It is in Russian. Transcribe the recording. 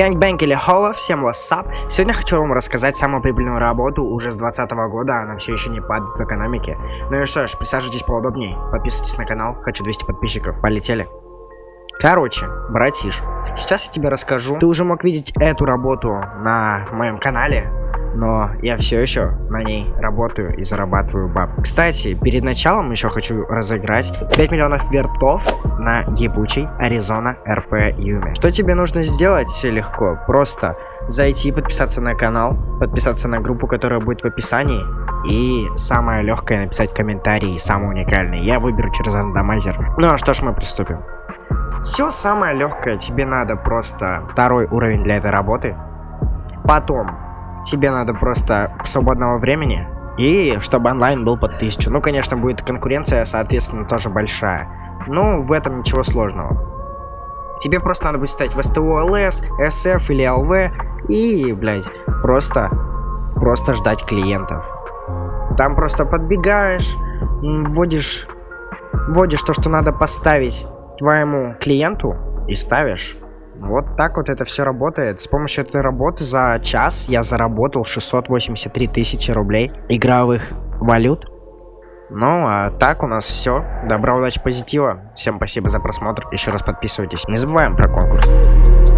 Gang-bang или холо, всем wassup. Сегодня хочу вам рассказать самую прибыльную работу уже с 2020 года, она все еще не падает в экономике. Ну и что ж, присаживайтесь поудобнее, подписывайтесь на канал, хочу 200 подписчиков, полетели. Короче, братиш, сейчас я тебе расскажу. Ты уже мог видеть эту работу на моем канале, но я все еще на ней работаю и зарабатываю баб. Кстати, перед началом еще хочу разыграть 5 миллионов вертов на ебучий Аризона РП Юме. Что тебе нужно сделать? Все легко. Просто зайти, подписаться на канал, подписаться на группу, которая будет в описании. И самое легкое написать комментарий, самый уникальный. Я выберу через рандомайзер. Ну а что ж, мы приступим. Все самое легкое, тебе надо просто второй уровень для этой работы. Потом тебе надо просто свободного времени и чтобы онлайн был под 1000. Ну, конечно, будет конкуренция, соответственно, тоже большая. Ну, в этом ничего сложного. Тебе просто надо будет стать в СТО ЛС, СФ или ЛВ и, блядь, просто, просто ждать клиентов. Там просто подбегаешь, вводишь, вводишь то, что надо поставить твоему клиенту и ставишь. Вот так вот это все работает. С помощью этой работы за час я заработал 683 тысячи рублей игровых валют. Ну, а так у нас все. Добра, удачи, позитива. Всем спасибо за просмотр. Еще раз подписывайтесь. Не забываем про конкурс.